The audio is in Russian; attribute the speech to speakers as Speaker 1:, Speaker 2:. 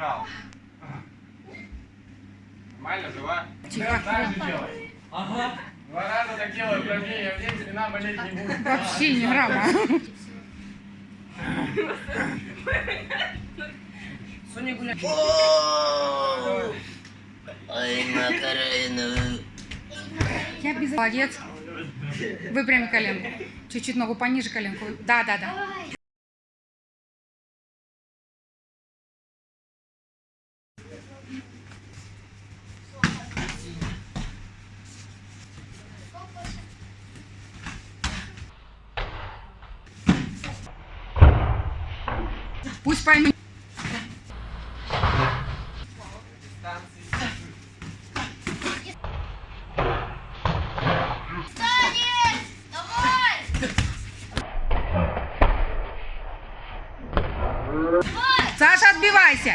Speaker 1: Брал. Нормально, жива?
Speaker 2: Тихо.
Speaker 1: Так же делай. Ага. Два раза так делаю, упражнения в день, спина болеть не будет.
Speaker 2: Вообще не грамма.
Speaker 3: Соня гуляет.
Speaker 4: Ой, Макарена.
Speaker 2: Я без... Молодец. Выпрями коленку. Чуть-чуть ногу пониже коленку. Да, да, да. Пусть поймет. Саша, отбивайся.